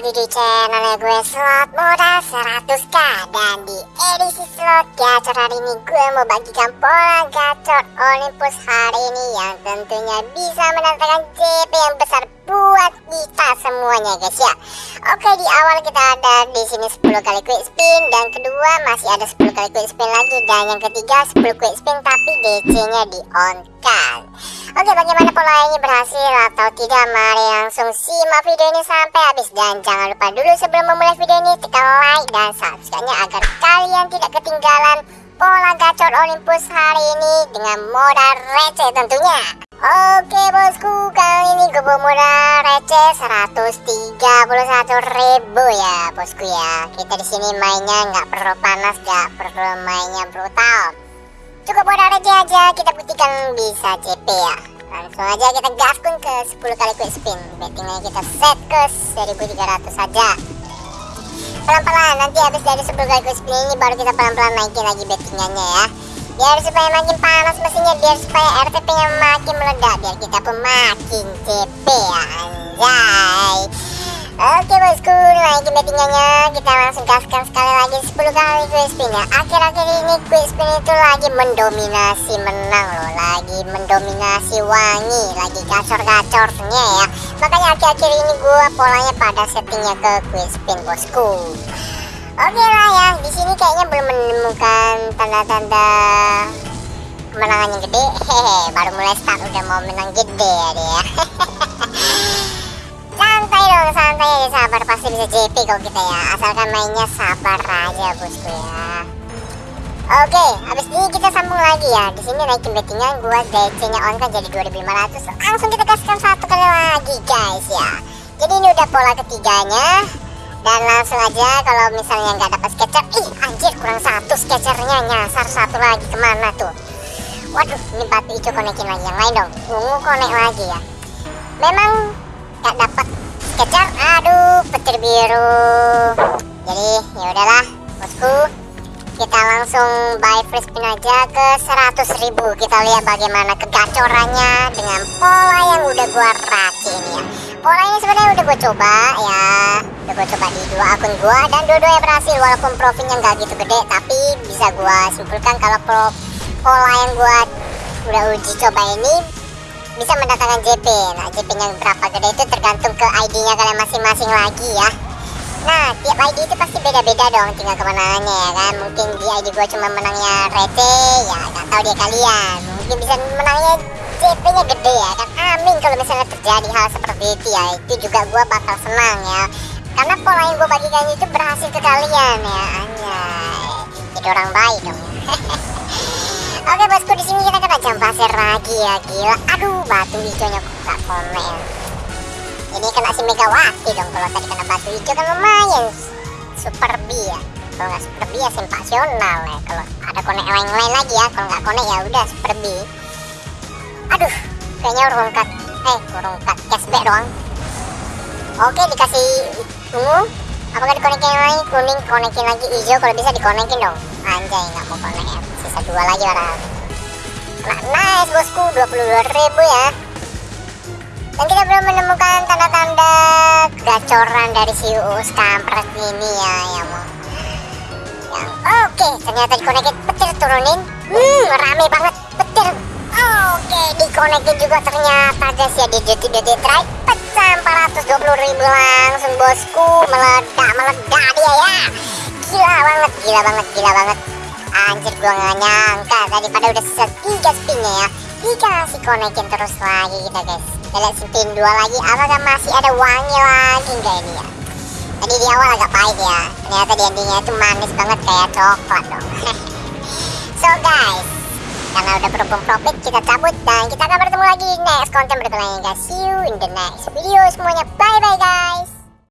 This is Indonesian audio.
lagi di channel gue slot modal 100k Dan di edisi slot gacor hari ini gue mau bagikan pola gacor Olympus hari ini Yang tentunya bisa mendatangkan JP yang besar buat kita semuanya guys ya. Oke di awal kita ada di sini 10 kali quick spin Dan kedua masih ada 10 kali quick spin lagi Dan yang ketiga 10 quick spin tapi DC nya di on kan Oke bagaimana pola ini berhasil atau tidak? Mari langsung simak video ini sampai habis. Dan jangan lupa dulu sebelum memulai video ini tekan like dan subscribe-nya Agar kalian tidak ketinggalan pola gacor Olympus hari ini Dengan modal receh tentunya. Oke bosku kali ini gue bawa modal receh 131 ribu ya bosku ya. Kita di sini mainnya nggak perlu panas nggak perlu mainnya brutal. Cukup modal receh aja kita buktikan bisa CP ya Langsung aja kita gaskun ke 10 kali quick spin. Bettingnya kita set ke 1300 saja. Pelan-pelan nanti habis dari 10 kali quick spin ini baru kita pelan-pelan naikin lagi bettingannya ya. Biar supaya makin panas mesinnya Biar supaya RTP nya makin meledak Biar kita pun makin CP ya Anjay Oke bosku, naikin bettingannya kita langsung gaskan sekali lagi 10 kali quick spin ya Akhir-akhir ini quick spin itu lagi mendominasi menang loh Lagi mendominasi wangi, lagi gacor-gacornya ya. Makanya akhir-akhir ini gua polanya pada settingnya ke quick spin bosku. Oke lah ya, di sini kayaknya belum menemukan tanda-tanda kemenangan yang gede. Hehe, baru mulai start udah mau menang gede ya. dia santai dong santai aja sabar pasti bisa JP kok kita ya asalkan mainnya sabar aja bosku ya Oke, habis ini kita sambung lagi ya. Di sini naikin bettingan gua DC-nya on kan jadi 2500. Langsung kita kasihkan satu kali lagi guys ya. Jadi ini udah pola ketiganya. Dan langsung aja kalau misalnya nggak dapat sketcher, ih anjir kurang satu sketchernya nyasar satu lagi ke mana tuh? Waduh, ini batu hijau konekin lagi yang lain dong. Ungu konek lagi ya. Memang nggak dapat sketcher aduh petir biru. Jadi ya udahlah bosku. Kita langsung buy free spin aja ke 100.000 kita lihat bagaimana kegacorannya dengan pola yang udah gua racik ini ya. Pola ini sebenarnya udah gua coba ya. Udah gua coba di dua akun gua dan dua-duanya berhasil. Walaupun profitnya nggak gitu gede tapi bisa gua simpulkan kalau pola yang gua udah uji coba ini bisa mendatangkan JP nah JP nya berapa gede itu tergantung ke ID nya kalian masing-masing lagi ya. Nah tiap ID itu pasti beda-beda dong tinggal kemenangannya ya kan. Mungkin di ID gue cuma menangnya receh ya nggak tahu dia kalian. Mungkin bisa menangnya JP nya gede ya kan. Amin kalau misalnya terjadi hal seperti itu ya. Itu juga gue bakal senang ya. Karena pola yang gue bagikan itu berhasil ke kalian ya. Anjay. Jadi orang baik dong Oke bosku di sini kita kena jam pasir lagi ya gila. Aduh batu hijaunya gak komen. Ini kena si Megawati dong kalau tadi kena batu hijau kan lumayan super B ya. Kalau nggak super B ya sensasional ya. Kalau ada konek lain-lain lagi ya. Kalau nggak konek ya udah super B. Aduh kayaknya urung cut. Eh urung cut cashback doang. Oke dikasih ungu. Apakah dikonekin lain kuning konekin lagi hijau kalau bisa dikonekin dong. Anjay nggak mau konek ya dua lagi orang. Nah, nice bosku. 22 ribu ya. Dan kita belum menemukan tanda-tanda gacoran dari si Uus kampret ini ya yang mau yang oke. Okay, ternyata dikonekin petir turunin. Hmm rame banget petir. Oke okay, dikonekin juga ternyata guys ya di detik-detik terakhir pecah 420 ribu langsung bosku. Meledak meledak dia ya. Gila banget gila banget gila banget Anjir gua gak nyangka. Daripada udah sisa 3 spinnya ya. Dikasih konekin terus lagi kita guys. Kita lihat spin 2 lagi. Apakah masih ada wangi lagi? Enggak ini ya. Tadi di awal agak pahit ya. Ternyata di endingnya itu manis banget kayak coklat dong. So guys. Karena udah berhubung profit kita cabut Dan kita akan bertemu lagi next konten berikutnya guys. See you in the next video semuanya. Bye bye guys